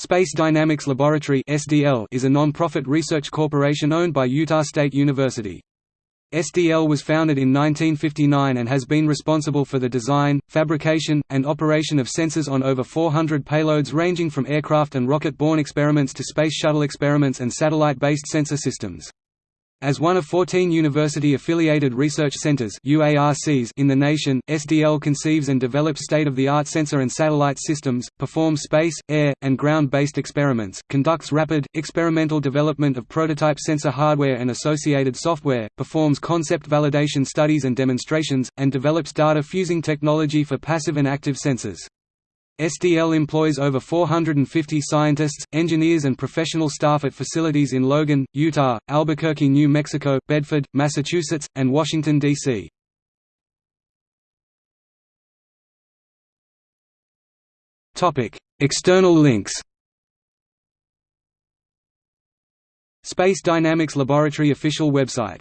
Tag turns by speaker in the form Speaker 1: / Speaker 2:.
Speaker 1: Space Dynamics Laboratory is a non-profit research corporation owned by Utah State University. SDL was founded in 1959 and has been responsible for the design, fabrication, and operation of sensors on over 400 payloads ranging from aircraft and rocket-borne experiments to space shuttle experiments and satellite-based sensor systems. As one of 14 university-affiliated research centers in the nation, SDL conceives and develops state-of-the-art sensor and satellite systems, performs space, air, and ground-based experiments, conducts rapid, experimental development of prototype sensor hardware and associated software, performs concept validation studies and demonstrations, and develops data fusing technology for passive and active sensors. SDL employs over 450 scientists, engineers and professional staff at facilities in Logan, Utah, Albuquerque, New Mexico, Bedford, Massachusetts, and Washington, D.C. External links Space Dynamics Laboratory official website